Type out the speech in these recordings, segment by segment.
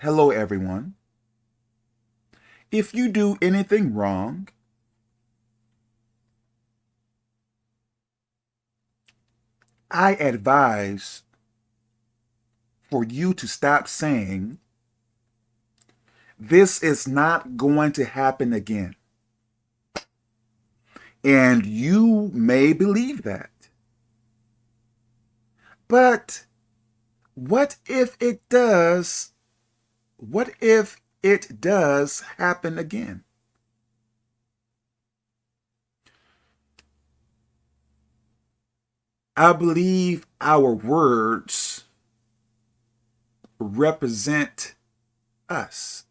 Hello, everyone. If you do anything wrong, I advise for you to stop saying, this is not going to happen again. And you may believe that. But what if it does what if it does happen again? I believe our words represent us.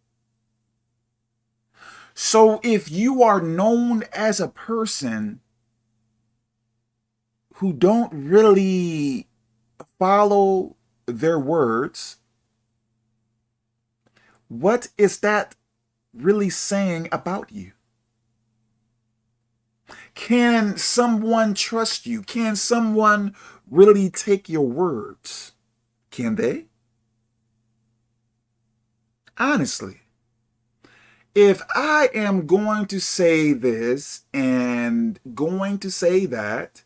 So if you are known as a person who don't really follow their words, what is that really saying about you? Can someone trust you? Can someone really take your words? Can they? Honestly, if I am going to say this and going to say that,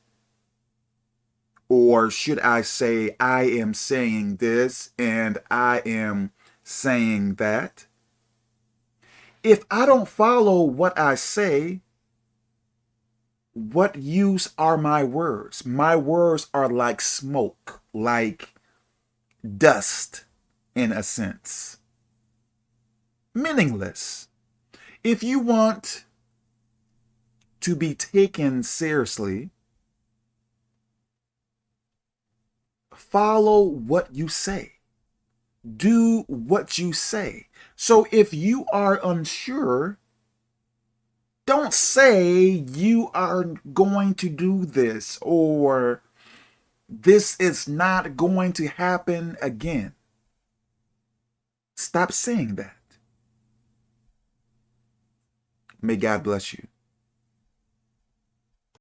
or should I say I am saying this and I am saying that. If I don't follow what I say, what use are my words? My words are like smoke, like dust in a sense. Meaningless. If you want to be taken seriously, follow what you say do what you say. So if you are unsure, don't say you are going to do this or this is not going to happen again. Stop saying that. May God bless you.